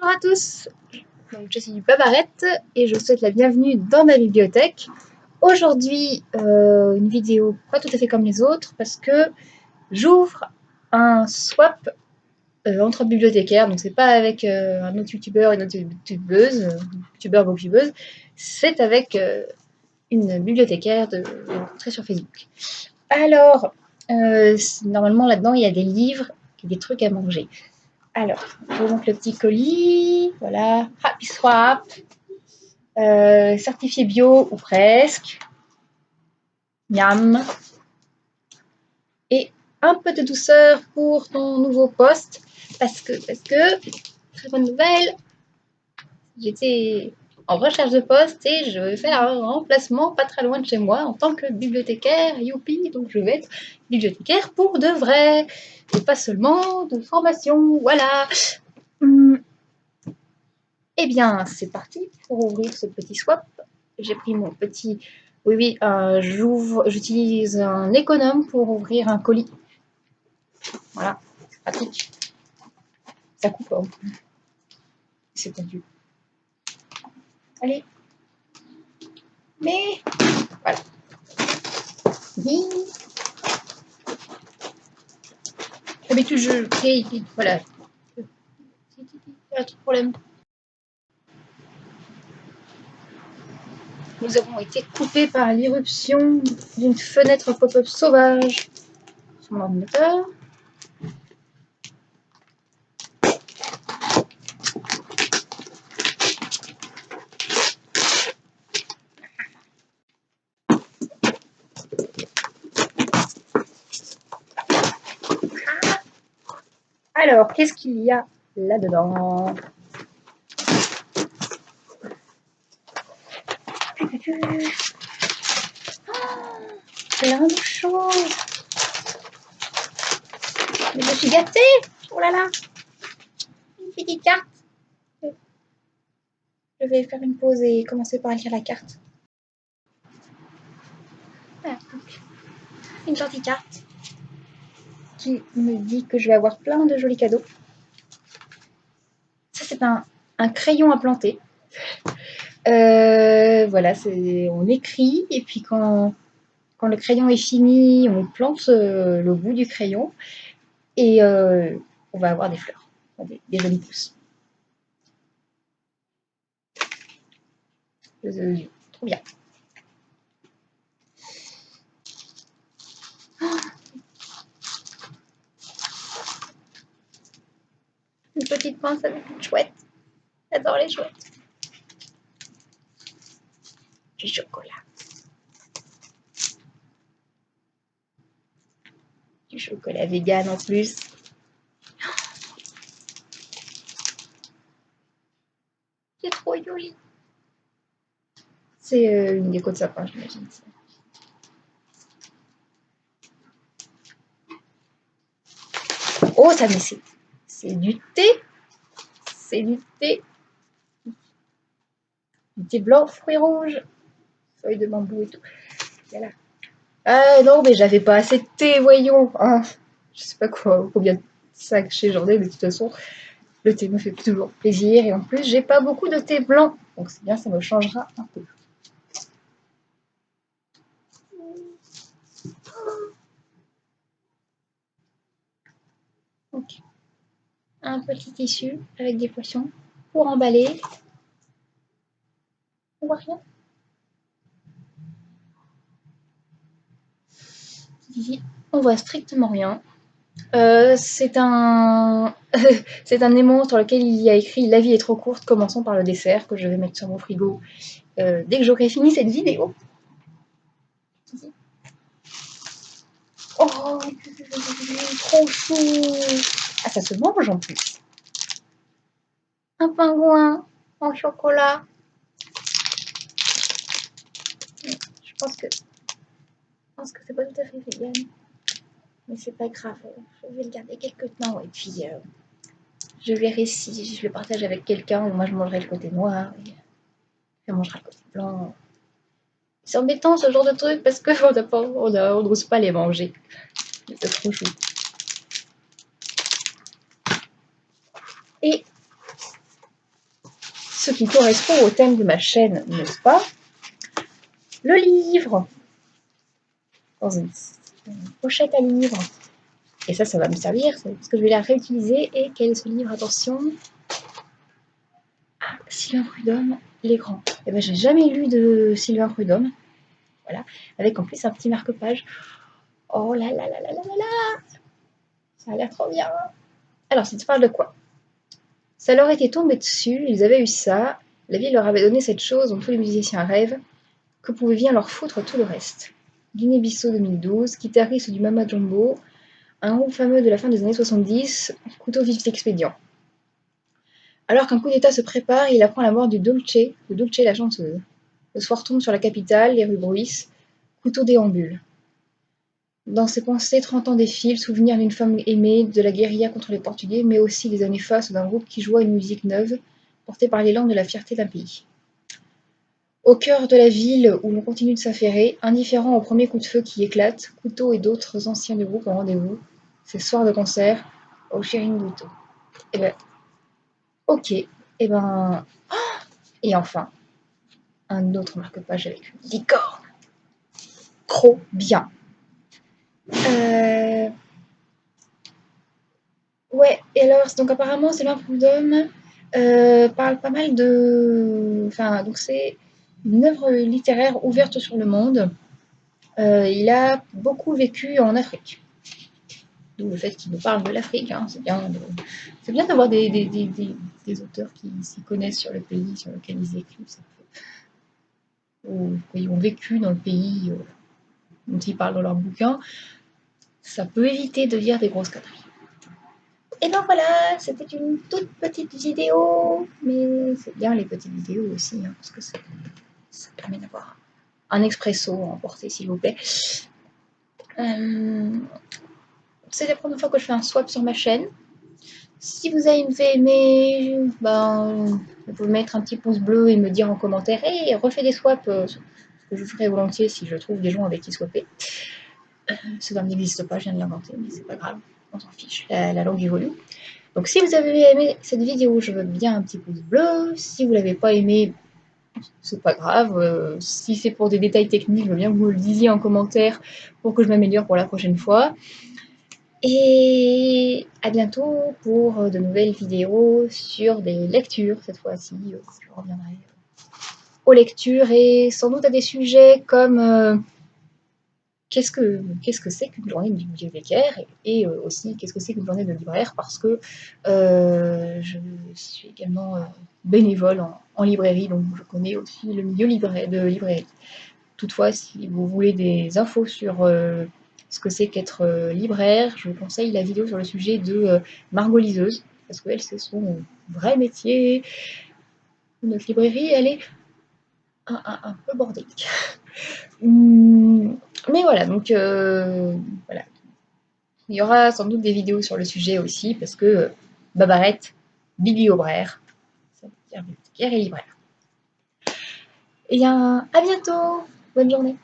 Bonjour à tous, je suis Babarette et je vous souhaite la bienvenue dans ma bibliothèque. Aujourd'hui, euh, une vidéo pas tout à fait comme les autres parce que j'ouvre un swap euh, entre bibliothécaires. Donc c'est pas avec euh, un autre youtubeur et une autre youtubeuse, youtubeur ou youtubeuse, c'est avec une bibliothécaire de, de sur Facebook. Alors, normalement là-dedans il y a des livres et des trucs à manger. Alors, je vous montre le petit colis. Voilà, Happy Swap. Euh, certifié bio ou presque. Miam. Et un peu de douceur pour ton nouveau poste. Parce que, parce que, très bonne nouvelle, j'étais en recherche de poste et je vais faire un remplacement pas très loin de chez moi en tant que bibliothécaire, youpi, donc je vais être bibliothécaire pour de vrai et pas seulement de formation, voilà. Eh bien, c'est parti pour ouvrir ce petit swap. J'ai pris mon petit... Oui, oui, euh, j'utilise un économe pour ouvrir un colis. Voilà, pratique. Ça coupe, hein. C'est tendu. Allez. Mais, voilà. D'habitude, je crée, voilà. Pas de problème. Nous avons été coupés par l'irruption d'une fenêtre pop-up sauvage sur mon ordinateur. Alors, qu'est-ce qu'il y a là-dedans plein de choses. Mais je suis gâtée Oh là là Une petite carte. Je vais faire une pause et commencer par écrire la carte. une gentille carte qui me dit que je vais avoir plein de jolis cadeaux. Ça, c'est un, crayon à planter. Euh, voilà, on écrit et puis quand, le crayon est fini, on plante euh, le bout du crayon et euh, on va avoir des fleurs, des, des jolies pousses. trop bien. Petite pince avec une chouette. J'adore les chouettes. Du chocolat. Du chocolat vegan en plus. C'est trop joli. C'est euh, une déco de sapin, j'imagine. Oh, ça me c'est du thé. C'est du thé. Du thé blanc, fruits rouges, feuilles de bambou et tout. Voilà. Ah non, mais j'avais pas assez de thé, voyons. Ah, je sais pas combien de sacs chez ai, mais de toute façon, le thé me fait toujours plaisir. Et en plus, j'ai pas beaucoup de thé blanc. Donc c'est bien, ça me changera un peu. Un petit tissu avec des poissons pour emballer. On voit rien. On voit strictement rien. Euh, c'est un c'est un aimant sur lequel il y a écrit La vie est trop courte, commençons par le dessert que je vais mettre sur mon frigo euh, dès que j'aurai fini cette vidéo. Oh, trop chou ah, ça se mange en plus. Un pingouin en chocolat. Je pense que je pense que c'est pas tout à fait vegan. Mais c'est pas grave. Je vais le garder quelques temps et puis euh, je verrai si je le partage avec quelqu'un moi je mangerai le côté noir et elle mangera le côté blanc. C'est embêtant ce genre de truc parce qu'on n'ose pas les manger. C'est trop chou. Ce qui correspond au thème de ma chaîne, n'est-ce pas? Le livre dans une, pochette à livre. Et ça, ça va me servir parce que je vais la réutiliser. Et quel est ce livre? Attention Ah, Sylvain Prudhomme, Les Grands. Eh ben, j'ai jamais lu de Sylvain Prudhomme. Voilà, avec en plus un petit marque-page. Oh là là là là là là là Ça a l'air trop bien Alors, ça te parle de quoi? Ça leur était tombé dessus, ils avaient eu ça, la vie leur avait donné cette chose dont tous les musiciens rêvent, que pouvait bien leur foutre tout le reste. Guinée-Bissau 2012, guitariste du Mama Jumbo, un groupe fameux de la fin des années 70, couteau vif d'expédient. Alors qu'un coup d'état se prépare, il apprend la mort du Dolce, de Dolce la chanteuse. Le soir tombe sur la capitale, les rues bruissent, couteau déambule. Dans ses pensées, 30 ans défilent, souvenir d'une femme aimée, de la guérilla contre les Portugais, mais aussi des années face d'un groupe qui joua une musique neuve, portée par l'élan de la fierté d'un pays. Au cœur de la ville où l'on continue de s'affairer, indifférent au premier coup de feu qui éclate, Couteau et d'autres anciens du groupe en rendez-vous, ces soirs de concert au Chiringuito. Eh ben, ok, et eh ben, oh et enfin, un autre marque-page avec une licorne. Trop bien. Euh... Ouais, et alors, donc apparemment, Sylvain Prudhomme euh, parle pas mal de. Enfin, donc c'est une œuvre littéraire ouverte sur le monde. Euh, il a beaucoup vécu en Afrique. D'où le fait qu'il nous parle de l'Afrique. Hein. C'est bien, de... bien d'avoir des, des, des, des, auteurs qui s'y connaissent sur le pays sur lequel ils écrivent. Ou qui ont vécu dans le pays euh, dont ils parlent dans leur bouquin ça peut éviter de lire des grosses conneries. Et donc voilà, c'était une toute petite vidéo, mais c'est bien les petites vidéos aussi, hein, parce que ça, permet d'avoir un expresso à emporter, s'il vous plaît. Euh, c'est la première fois que je fais un swap sur ma chaîne. Si vous avez aimé, ben, vous pouvez mettre un petit pouce bleu et me dire en commentaire, et refais des swaps, euh, ce que je ferai volontiers si je trouve des gens avec qui swapper. Ce terme n'existe pas, je viens de l'inventer, mais c'est pas grave, on s'en fiche, la, langue évolue. Donc si vous avez aimé cette vidéo, je veux bien un petit pouce bleu. Si vous l'avez pas aimé, c'est pas grave. Euh, si c'est pour des détails techniques, je veux bien que vous le disiez en commentaire pour que je m'améliore pour la prochaine fois. Et à bientôt pour de nouvelles vidéos sur des lectures cette fois-ci. Je reviendrai aux lectures et sans doute à des sujets comme euh, qu'est-ce que qu'est-ce que c'est qu'une journée de bibliothécaire et, euh, aussi qu'est-ce que c'est qu'une journée de libraire parce que euh, je suis également euh, bénévole en, librairie donc je connais aussi le milieu de librairie. Toutefois, si vous voulez des infos sur ce que c'est qu'être libraire, je vous conseille la vidéo sur le sujet de Margot Liseuse parce qu'elle c'est son vrai métier. Notre librairie, elle est un peu bordélique. Mais voilà, donc euh, voilà. Il y aura sans doute des vidéos sur le sujet aussi, parce que Babarette, bibliobraire, ça veut dire bibliothécaire et libraire. Et bien, à bientôt Bonne journée